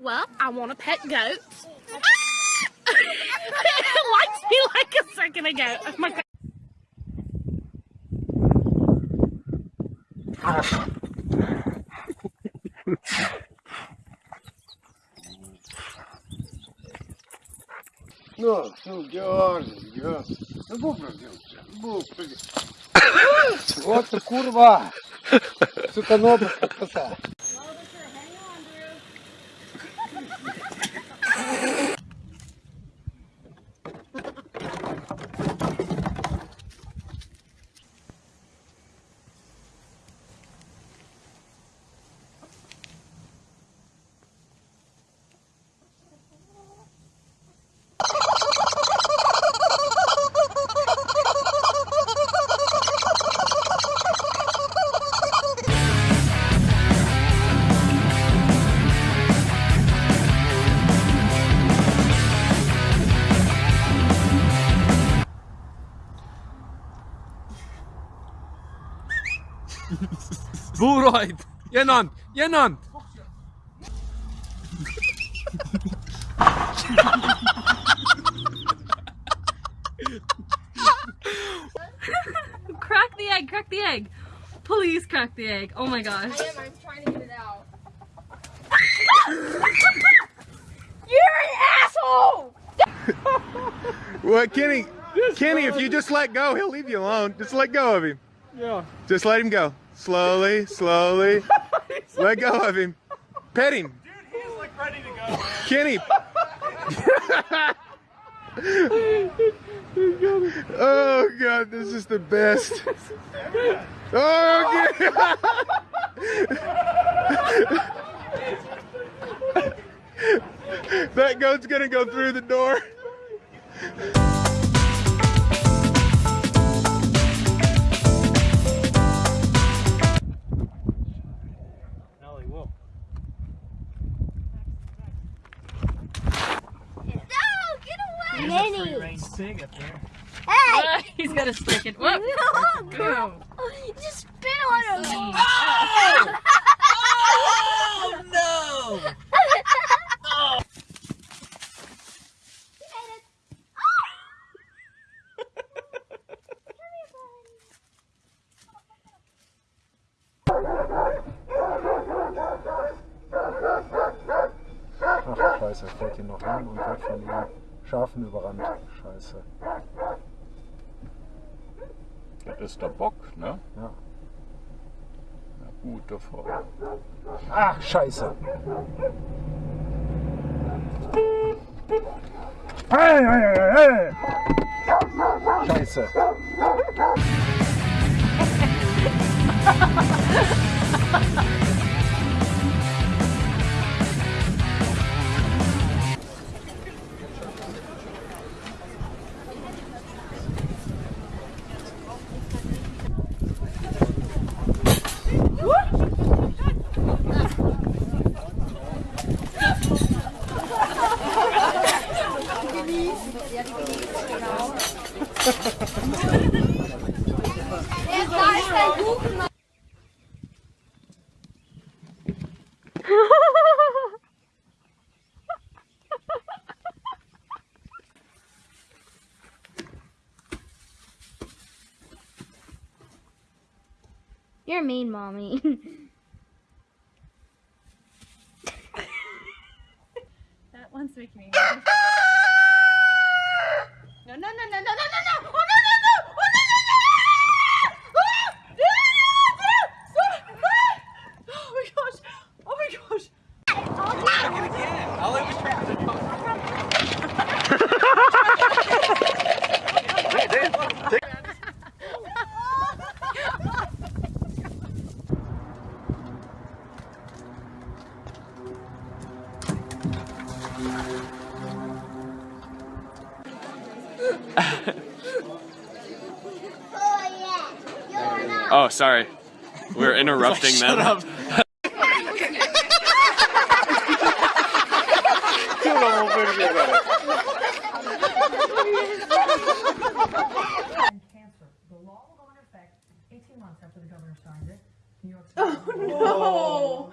well, I want a pet goat. it likes me like a second ago. Oh my God. Ну, ну, дерни, дерни. Ну, поправдемся, Вот ты курва! Сука, ногу кота. Booraid! Gjenant! Gjenant! crack the egg, crack the egg. Please crack the egg. Oh my gosh. I am, I'm trying to get it out. You're an asshole! What, Kenny? Kenny, if you just let go, he'll leave you alone. Just let go of him. Yeah. Just let him go. Slowly, slowly. let go of him. Pet him. Dude, he's like ready to go. Kenny. oh god, this is the best. Oh god. that goat's gonna go through the door. There. Hey! Ah, he's gonna stick it. Whoop. No, girl. Just spit on him. Oh no! Ach, scheiße, fällt hier noch hin und wird von den Schafen überrannt. Scheiße. Das ist der Bock, ne? Ja. Na gut, davor. Ach, scheiße. Hey, hey, hey, hey. Scheiße. You're mean, mommy. That one's making me Oh, sorry. We're interrupting them. cancer. The law will go into effect 18 months after the governor signed it. New York Oh no!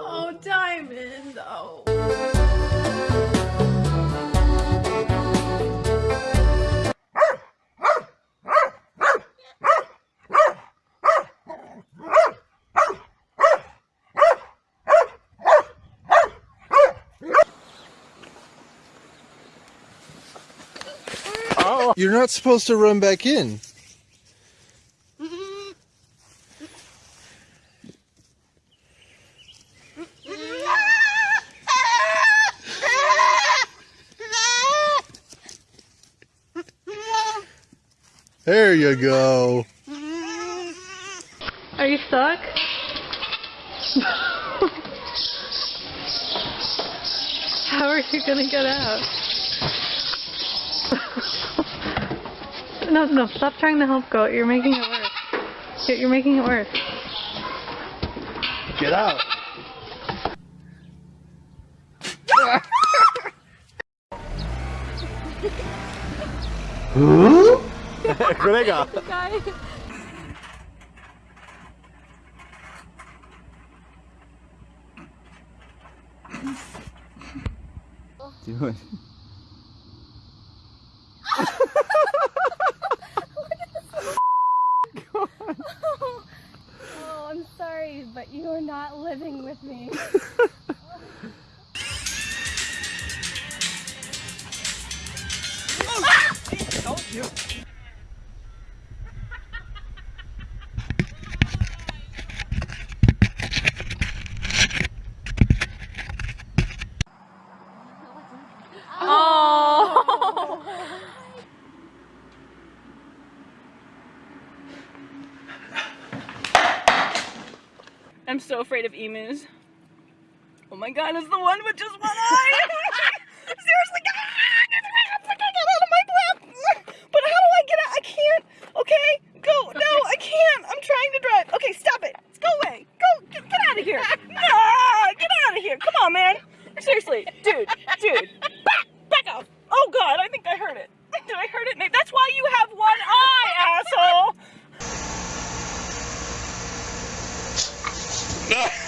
Oh, Diamond! Oh. You're not supposed to run back in. There you go. Are you stuck? How are you gonna get out? no, no, stop trying to help go. You're making it worse. You're, you're making it worse. Get out. Kolega. Oh, I'm sorry, but you are not living with me. I'm so afraid of emus. Oh my god, it's the one with just one eye! Seriously, get out of my lap! But how do I get out? I can't! Okay, go! No, I can't! I'm trying to drive! Okay, stop it! Go away! Go! Get, get out of here! Ah, get out of here! Come on, man! Seriously, dude, dude, back! Back up! Oh god, I think I heard it. Did I hurt it? Nate? That's why you have one eye, asshole! Tab!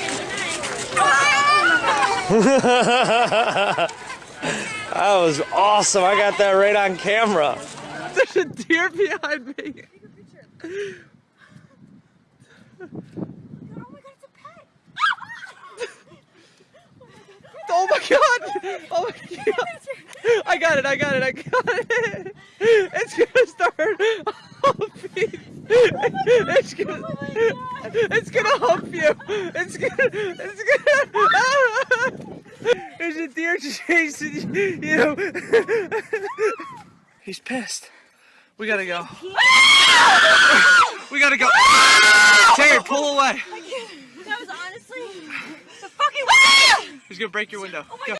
That was awesome. I got that right on camera. There's a deer behind me. Oh my god! Oh my god! I got it, I got it, I got it! It's gonna start humping! It's gonna, it's gonna hump you! It's gonna, it's gonna, a deer chasing you! He's pissed. We gotta go. We gotta go. Terry, pull away. That was honestly the fucking He's gonna break your window. Oh go.